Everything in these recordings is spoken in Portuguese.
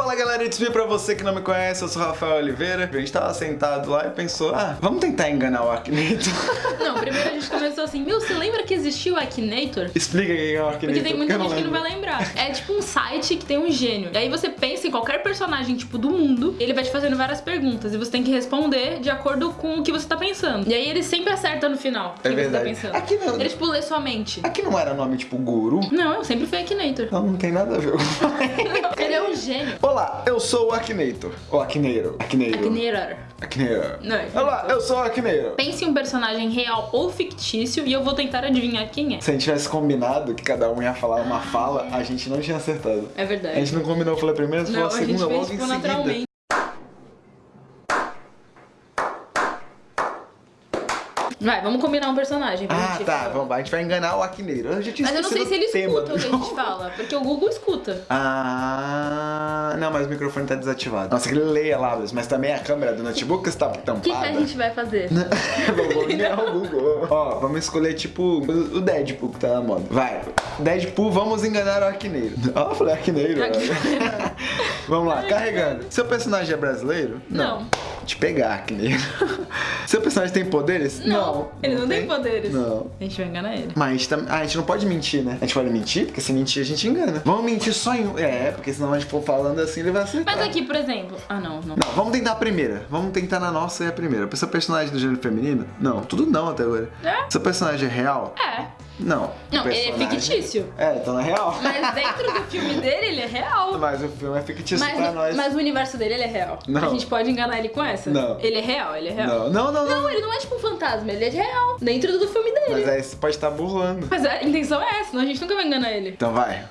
Fala galera, it's me pra você que não me conhece, eu sou Rafael Oliveira. A gente tava sentado lá e pensou, ah, vamos tentar enganar o Akinator. Não, primeiro a gente começou assim, meu, você lembra que existia o Akinator? Explica quem é o Akinator. Porque tem muita gente que não vai lembrar. É tipo um site que tem um gênio. E aí você pensa em qualquer personagem, tipo, do mundo, ele vai te fazendo várias perguntas. E você tem que responder de acordo com o que você tá pensando. E aí ele sempre acerta no final o que É você tá pensando. Aqui não- Ele, tipo, lê sua mente. Aqui não era nome tipo Guru? Não, eu sempre fui Akinator. Não, não tem nada a ver. ele é um gênio. Olá, eu sou o Akinator. O Akineiro. Akineiro. Akinator. Akineiro. Não, é Olá, eu sou o Akineiro. Pense em um personagem real ou fictício e eu vou tentar adivinhar quem é. Se a gente tivesse combinado que cada um ia falar uma fala, a gente não tinha acertado. É A verdade. gente não combinou, eu falei a primeira, você Não, falou a a segunda, logo em tipo, seguida. Vai, vamos combinar um personagem pra Ah, gente tá, falar. vamos, a gente vai enganar o. Eu já tinha Mas eu não sei se ele escuta o que a gente fala, porque o Google escuta. Ah, não, mas o microfone tá desativado. Nossa, que ele leia lábios, mas também a câmera do notebook está O que, tampada. que a gente vai fazer? vamos enganar o Google. Ó, vamos escolher tipo o Deadpool que tá na moda. Vai, Deadpool, vamos enganar o Arquineiro. Ó, eu falei Arquineiro. Arquineiro. vamos lá, carregando. Seu personagem é brasileiro? Não. Te pegar, Arquineiro. Seu personagem tem poderes? Ele não tem poderes. Não. A gente vai enganar ele. Mas a gente, tam- ah, a gente não pode mentir, né? A gente pode mentir, porque se mentir a gente engana. Vamos mentir só em um. É, porque senão a gente for falando assim, ele vai acertar. Mas aqui, por exemplo. Ah, não, não. Não, vamos tentar a primeira. Vamos tentar na nossa e a primeira. Seu personagem do gênero feminino? Não, tudo não até agora. É? Seu personagem é real? É. Não. Não, ele é fictício. É, então não é real. Mas dentro do filme dele, ele é real. Mas o filme é fictício Mas, pra nós. mas o universo dele, ele é real. Não. A gente pode enganar ele com essa? Não. Ele é real, ele é real. Não, não, não, não. Não, ele não é tipo um fantasma, ele é real. Dentro do filme dele. Mas aí você pode estar burlando. Mas a intenção é essa, senão a gente nunca vai enganar ele. Então vai.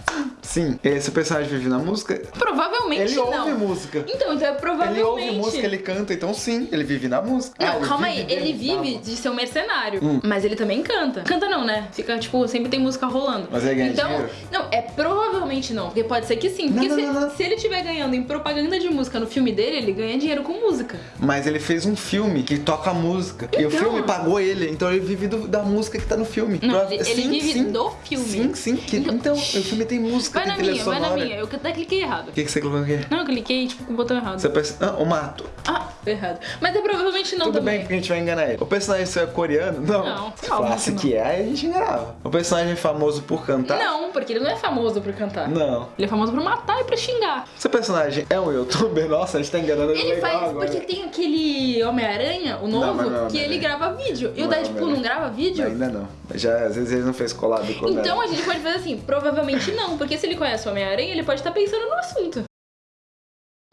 Sim. Esse personagem vive na música? Provavelmente Ele não. ouve música. Então, então é provavelmente. Ele ouve música, ele canta, então sim, ele vive na música. Não, Ah, calma aí, ele vive de ser um mercenário. Hum. Mas ele também canta. Canta não, né? Fica, tipo, sempre tem música rolando. Mas ele ganha então, dinheiro? Não, é provavelmente não. Porque pode ser que sim. Porque Não, se, não, não, se ele estiver ganhando em propaganda de música no filme dele, ele ganha dinheiro com música. Mas ele fez um filme que toca música. E o Então. filme pagou ele, então ele vive do- da música que tá no filme. Não, ele, ele Sim, vive sim. do filme. Sim, sim. que- Então- então, o filme tem música, Vai na minha, vai sonora. na minha. Eu até cliquei errado. O que, que você colocou aqui? Não, eu cliquei, tipo, com o botão errado. Você pensa. Ah, o mato. Ah, errado. Mas é provavelmente não Tudo também. bem, porque a gente vai enganar ele. O personagem seu é coreano? Não. Não, Se falasse que que é, a gente enganava. O personagem é famoso por cantar? Não, porque ele não é famoso por cantar. Não. Ele é famoso por matar e por xingar. Seu personagem é um youtuber? Nossa, a gente tá enganando Ele legal faz, agora. porque tem aquele Homem-Aranha, o novo, mas não é que ele grava vídeo. E Não o é Deadpool não grava vídeo? Ainda não. Já, às vezes ele não fez colado com Então a gente pode fazer assim, provavelmente não, porque se ele conhece o Homem-Aranha, ele pode estar pensando no assunto.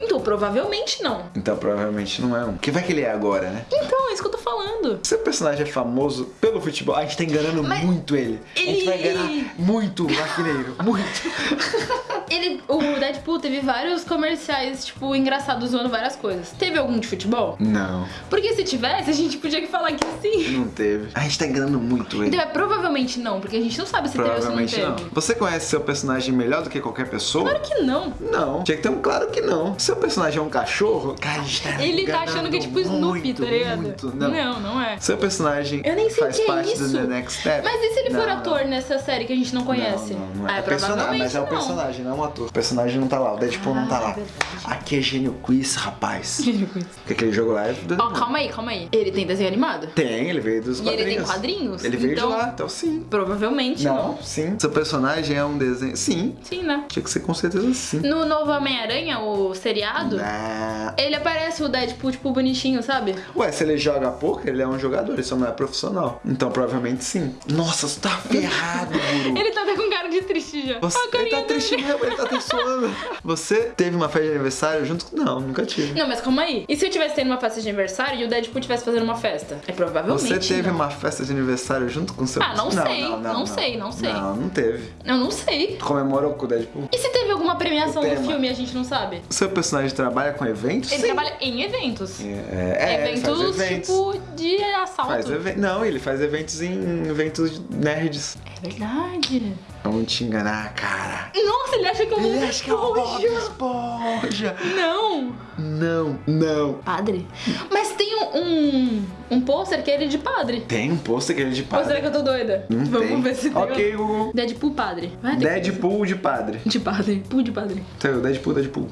Então, provavelmente não. Então provavelmente não é um. Que vai que ele é agora, né? Então, é isso que eu tô falando. Seu personagem é famoso pelo futebol. A gente tá enganando Mas muito ele. A gente vai ele- enganar muito o maquineiro. Muito. Ele, o Deadpool teve vários comerciais, tipo, engraçados zoando várias coisas. Teve algum de futebol? Não, Porque se tivesse, a gente podia falar que sim. não teve. A gente tá enganando muito ele. Então é provavelmente não, porque a gente não sabe se teve ou se não Provavelmente teve. não. Você conhece seu personagem melhor do que qualquer pessoa? Claro que não. Não. Tinha que ter um claro que não. Seu personagem é um cachorro? Cara, a gente tá Ele tá achando que é tipo Snoopy, muito, tá ligado? Muito. Não. não, não é. Seu personagem Eu nem sei faz que é parte isso. do The Next Step? Mas e se ele for Não, ator não. nessa série que a gente não conhece? Não, não, não é. Ah, É personagem, mas é o não. personagem, não é um ator. O personagem não tá lá, o Deadpool não tá Ah, lá. verdade. Aqui é Gênio Quiz, rapaz. Porque aquele jogo lá é Ó, calma aí, calma aí. Ele tem desenho animado? Tem, ele veio dos E ele quadrinhos. tem quadrinhos? Ele veio Então- de lá, então sim. Provavelmente Não, não. sim. Seu personagem é um desenho. Sim. Sim, né? Tinha que ser com certeza sim. No novo Homem-Aranha, o seriado, Ah. ele aparece o Deadpool, tipo, bonitinho, sabe? Ué, se ele joga poker, ele é um jogador, ele só não é profissional. Então provavelmente sim. Nossa, você tá ferrado, Guru. Ele tá até com cara de triste já. Você, ele tá triste mesmo, ele tá até suando. Você teve uma festa de aniversário junto com. Não, nunca tive. Não, mas calma aí. E se eu tivesse tendo uma festa de aniversário e o Deadpool tivesse fazendo uma festa? É provavelmente Você teve não. uma festa de aniversário junto com seu Ah, não sei, não sei, não sei. Não, não teve. Eu não sei. Tu comemorou com o Deadpool? E se teve alguma premiação O do tema. filme a gente não sabe? Seu personagem trabalha com eventos? Ele Sim. trabalha em eventos. É, é, eventos, eventos. tipo, de assalto. Faz Não, ele faz eventos em eventos nerds. É verdade. Vamos te enganar, cara. Nossa, ele acha que é um Ele acha que é o Bob Esponja. Esponja. Não. Não, não. Padre? Mas tem um, um, um pôster que é ele de padre. Tem um pôster que ele é de Ou será padre. que eu tô doida? Não Vamos tem. ver se tem. Ok, Google. Deadpool padre. Vai que- Deadpool de padre. De padre. Pool de padre. Então, Deadpool, Deadpool.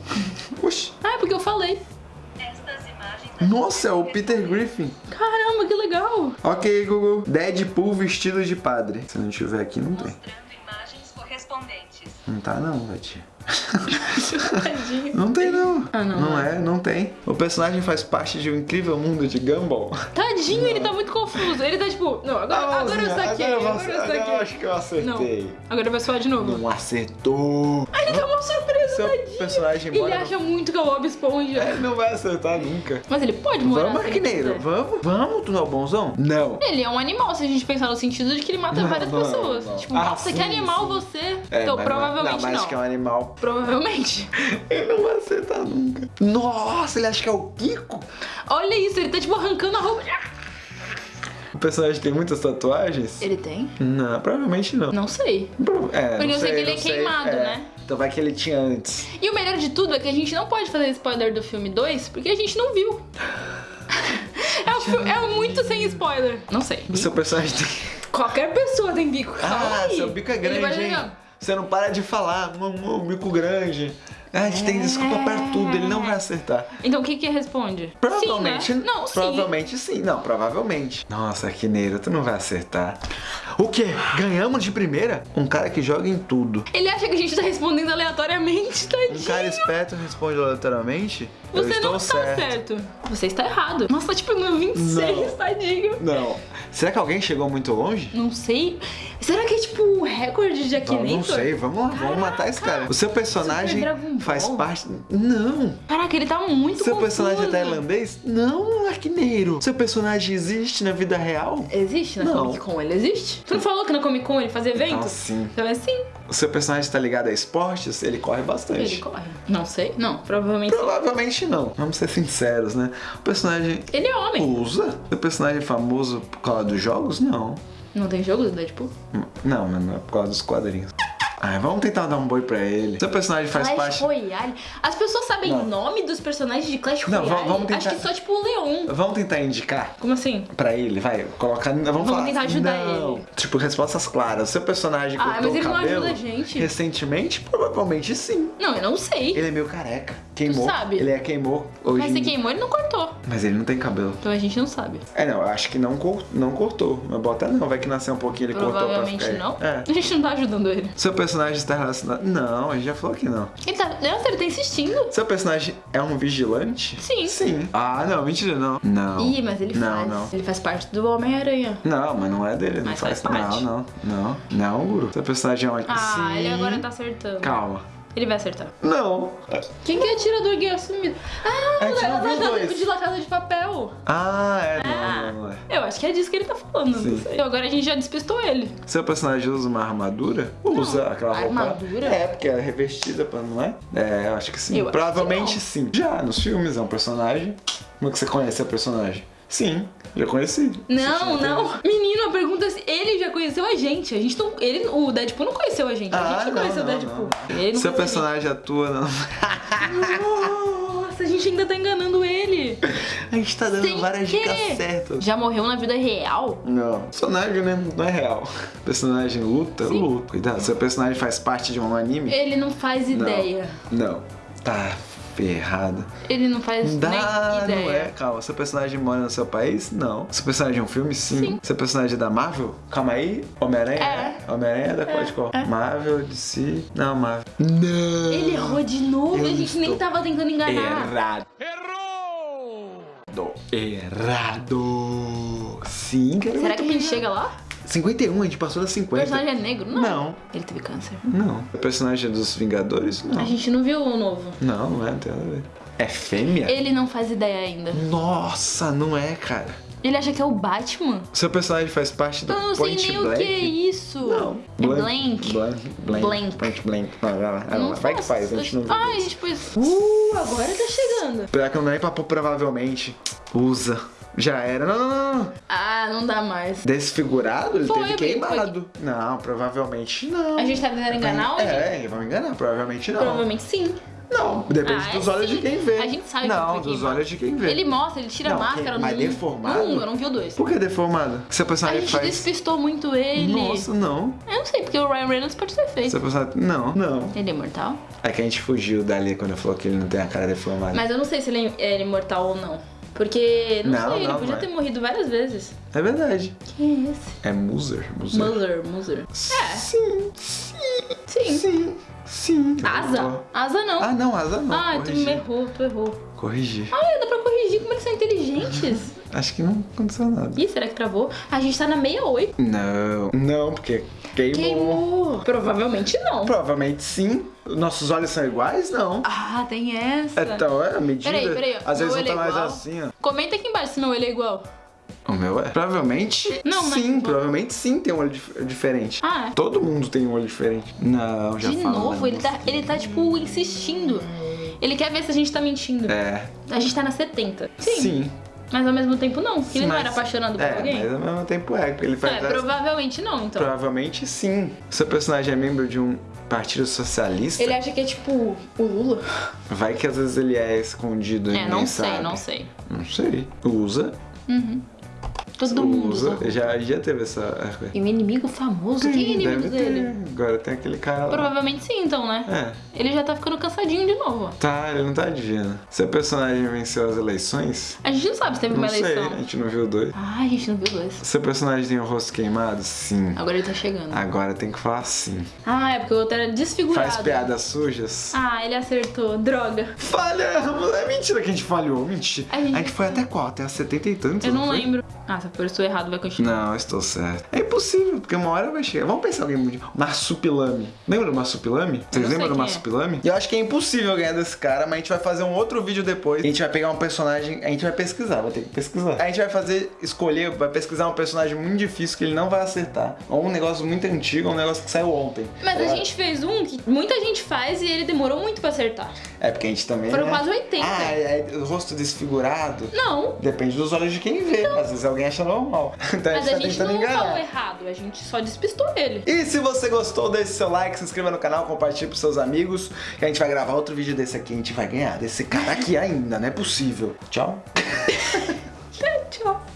Oxi. Ah, é porque eu falei. Estas imagens Nossa, é o Peter Griffin. Caramba, que legal. Ok, Google. Deadpool vestido de padre. Se não tiver aqui, não tem. Não tá não. Tadinho. Não tem não. Ah, não, Não não. é, não tem. O personagem faz parte de um incrível mundo de Gumball. Tadinho, ele tá muito confuso. Ele tá tipo, não, agora, agora eu saquei, Agora eu agora eu saquei. acho que eu acertei. Não, agora vai soar de novo. Não acertou. Ele tá uma surpresa, Seu tadinho. personagem Ele mora no- acha muito que é o Bob Esponja. Ele não vai acertar nunca. Mas ele pode morar Vamos, se ele Arquineiro. quiser. Vamos? Vamos, tu não é o bonzão? Não. Ele é um animal, se a gente pensar no sentido de que ele mata Não, várias não, pessoas. não. Tipo, Ah, nossa, que sim, animal sim. você. É, então, mas provavelmente não. Não, mas acho que é um animal. Provavelmente. Ele não vai acertar nunca. Nossa, ele acha que é o Kiko? Olha isso, ele tá tipo arrancando a roupa. O personagem tem muitas tatuagens? Ele tem? Não, provavelmente não. Não sei. Pro- É, Porque não eu sei que ele é sei. queimado, É. né? Então vai que ele tinha antes. E o melhor de tudo é que a gente não pode fazer spoiler do filme 2 porque a gente não viu. É, um fi- é muito sem spoiler. Não sei. O seu personagem tem. Qualquer pessoa tem bico. Ah, aí. seu bico é grande. Você não para de falar. Mamô, bico grande. Ah, a gente tem desculpa pra tudo, ele não vai acertar. Então o que que responde? Provavelmente. Sim, né? Não, sim. Provavelmente sim. Não, provavelmente. Nossa, Arquineiro, tu não vai acertar. O quê? Ganhamos de primeira? Um cara que joga em tudo. Ele acha que a gente tá respondendo aleatoriamente, tadinho. Um cara esperto responde aleatoriamente? Eu Você estou não está certo. Você está errado. Nossa, tá tipo no 26, Não. tadinho. Não. Será que alguém chegou muito longe? Não sei. Será que é tipo um recorde de Não, não Akinator? sei, vamos lá, vamos matar esse cara. O seu personagem faz parte. Não! Caraca, ele tá muito Seu confuso. personagem é tailandês? Não, Arquineiro. Seu personagem existe na vida real? Existe na Não. Comic Con? Ele existe? Tu não falou que na Comic Con ele fazia eventos? Então, sim. Então é sim. O seu personagem tá ligado a esportes? Ele corre bastante. Ele corre. Não sei. Não, provavelmente. Provavelmente não. Vamos ser sinceros, né? O personagem Ele é homem. usa? Seu personagem é famoso por causa dos jogos? Não. Não tem jogo do Deadpool? Não, mas não é por causa dos quadrinhos. Vamos tentar dar um boi pra ele. Seu personagem faz Clash parte. Royale. As pessoas sabem Não. o nome dos personagens de Clash Não, Royale? va- vamos tentar- Acho que só tipo o Leon. Vamos tentar indicar Como assim? pra ele, vai. Colocar. Vamos, Vamos falar. tentar ajudar não. ele. Tipo, respostas claras. Seu personagem Ah, cortou mas ele o não cabelo ajuda a gente. recentemente? Provavelmente sim. Não, eu não sei. Ele é meio careca. Queimou. sabe? Ele é queimou hoje. Mas se queimou, ele não cortou. Mas ele não tem cabelo. Então a gente não sabe. É, não, eu acho que não, cor- não cortou. Mas bota não, vai que nasceu um pouquinho, ele cortou pra ficar. não. É. A gente não tá ajudando ele. Seu personagem está relacionado. Não, a gente já falou que não. Ele tá. Nossa, ele tá insistindo. Seu personagem é um vigilante? Sim. Sim. Ah, não, mentira, não. Não. Ih, mas ele não, faz. Não, Ele faz parte do Homem-Aranha. não. mas não é dele. Não Mas faz, faz parte. Não, não. Não, não, Guru. Seu personagem é um. Ah, Sim. ele agora tá acertando. Calma. Ele vai acertar. Não. Quem que é atirador gay assumido? Ah, A gente o não viu os da- dois. de La Casa de Papel. Ah, é. Ah. Não, não, não é. Eu acho que é disso que ele tá falando, Sim. não sei. Agora a gente já despistou ele. Seu personagem usa uma armadura? Usa aquela roupa. armadura? É, porque é revestida, pra- não é? É, eu acho que sim. Eu acho Provavelmente que sim. Já, nos filmes é um personagem. Como é que você conhece o personagem? Sim, já conheci. Não, não. Menino, a pergunta é se ele já conheceu a gente. A gente não. Ele, o Deadpool não conheceu a gente. A Ah, gente não, não, conheceu o não, Deadpool. não. Não Seu personagem atua gente. Nossa, a gente ainda tá enganando ele. A gente tá dando Sem várias dicas certas. Já morreu na vida real? Não. Personagem né, não é real. Personagem luta, Sim. luta. Cuidado, seu personagem faz parte de um anime? Ele não faz ideia. Não. Tá ferrado. Ele não faz Dá, nem ideia. não é? Calma. Seu personagem mora no seu país? Não. Seu personagem é um filme? Sim. Sim. Seu personagem é da Marvel? Calma aí. Homem-Aranha? É. Homem-Aranha é da qual de qual? Marvel, DC. Não, Marvel. Não. Ele errou de novo Eu e a gente nem tava tentando enganar. Errado. Errou! Errado. Sim, cara. Será que a gente chega lá? 51, a gente passou das O 50. personagem é negro? Não. Não. Ele teve câncer. Não. O personagem é dos Vingadores? Não. A gente não viu o novo. Não, não é, não tem nada a ver. É fêmea? Ele não faz ideia ainda. Nossa, não é, cara. Ele acha que é o Batman? Seu personagem faz parte do Eu não sei nem Blank? o que é isso. Não. É blank. Blank. Blank. Blank. Point Blank. Vai, vai, vai. Não vai que faz, a gente não viu. Ai, a gente pôs. Uh, agora tá chegando. Pior que não é pra pôr provavelmente. Usa. Já era. Não, não, não, não. Ah, não dá mais. Desfigurado? Ele Foi, teve foi. queimado. Não, provavelmente não. A gente tá tentando enganar a gente? É, vamos enganar. Provavelmente não. Provavelmente sim. Não, depende Ah, é dos olhos sim. de quem vê. A gente sabe que Não, foi dos queimado. olhos de quem vê. Ele mostra, ele tira Não, a máscara quem- mas no deformado? Um, eu não vi o dois. Por que deformado? Que seu A personagem gente faz? despistou muito ele. Nossa, não. Eu não sei, porque o Ryan Reynolds pode ter feito. Seu personagem... Não, não. Ele é imortal? É que a gente fugiu dali quando falou que ele não tem a cara deformada. Mas eu não sei se ele é ele é imortal ou não. Porque, não, Não, sei, ele não, podia é. ter morrido várias vezes. É verdade. Quem é esse? É Muser. Muser. Muller. É, Sim, sim, sim. sim, sim. Asa? Asa não. Ah, não, asa não. Ah, tu corrigi. errou, tu errou. Corrigi. Ah, dá pra corrigir como eles são inteligentes. Acho que não aconteceu nada. Ih, será que travou? A gente tá na 68. Não, não, porque queimou. Queimou. Provavelmente não. Provavelmente sim. Nossos olhos são iguais? Não. Ah, tem essa. Então, é a medida. Peraí, peraí. Às Meu vezes olho tá é mais igual? assim, ó. Comenta aqui embaixo se meu olho é igual. O meu é? Provavelmente Não, mas- sim, provavelmente sim tem um olho dif- diferente. Ah, é. Todo mundo tem um olho diferente. Não, já De falo, novo, ele tá, ele tá, tipo, insistindo. Ele quer ver se a gente tá mentindo. É, A gente tá na 70. Sim. sim. Mas ao mesmo tempo não. Ele não Mas- era apaixonado por é, alguém? mas ao mesmo tempo é, porque ele faz É, provavelmente não, então. Provavelmente sim. Seu personagem é membro de um partido socialista? Ele acha que é tipo o Lula? Vai que às vezes ele é escondido e É, não sei, sabe. não sei. Não sei. Usa. Todo mundo usa. Já, já teve essa. E um inimigo famoso? Quem é inimigo dele? ter. Agora tem aquele cara lá. Provavelmente sim, então, né? É. Ele já tá ficando cansadinho de novo. Tá, ele não tá adivinhando. Seu personagem venceu as eleições? A gente não sabe se teve uma não sei, eleição. a gente não viu dois. Ah, a gente não viu dois. Seu personagem tem o rosto queimado? Sim. Agora ele tá chegando. Agora tem que falar sim. Ah, é porque o outro era desfigurado. Faz piadas sujas? Ah, ele acertou. Droga. Falhamos! É mentira que a gente falhou, mentira. A gente- foi até qual? Até a 70 e tantos? Eu não foi? lembro. Ah, se for estou errado, vai continuar. Não, estou certo. É impossível, porque uma hora vai chegar. Vamos pensar alguém muito. Marsupilame. Lembra do Marsupilame? Vocês não lembram do quem é. Marsupilame? Eu acho que é impossível ganhar desse cara, mas a gente vai fazer um outro vídeo depois. A gente vai pegar um personagem. A gente vai pesquisar, vai ter que pesquisar. A gente vai fazer, escolher, vai pesquisar um personagem muito difícil que ele não vai acertar. Ou um negócio muito antigo, ou um negócio que saiu ontem. Mas a É. gente fez um que muita gente faz e ele demorou muito pra acertar. É porque a gente também. Foram né? quase 80. Ah, é, é o rosto desfigurado. Não. Depende dos olhos de quem vê. Às vezes alguém acha normal. Então Mas a a gente gente tá não falou errado, a gente só despistou ele. E se você gostou, deixe seu like, se inscreva no canal, compartilhe pros seus amigos. Que a gente vai gravar outro vídeo desse aqui. A gente vai ganhar desse cara aqui ainda, não é possível. Tchau. Tchau.